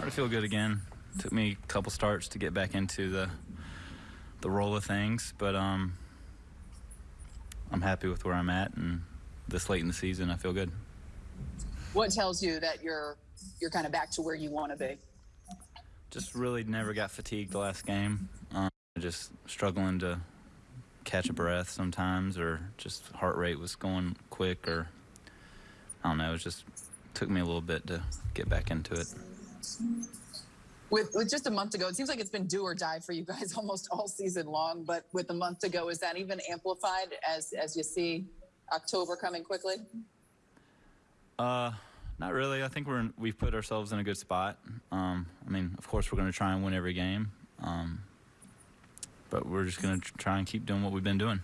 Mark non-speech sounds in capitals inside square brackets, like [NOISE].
starting to feel good again. Took me a couple starts to get back into the the roll of things, but um, I'm happy with where I'm at, and this late in the season, I feel good. What tells you that you're you're kind of back to where you want to be? Just really never got fatigued the last game. Um, just struggling to catch a breath sometimes, or just heart rate was going quick, or I don't know. It was just took me a little bit to get back into it. With, with just a month to go, it seems like it's been do or die for you guys [LAUGHS] almost all season long. But with a month to go, is that even amplified as as you see October coming quickly? Uh, not really. I think we're in, we've put ourselves in a good spot. Um, I mean, of course, we're going to try and win every game, um, but we're just going to try and keep doing what we've been doing.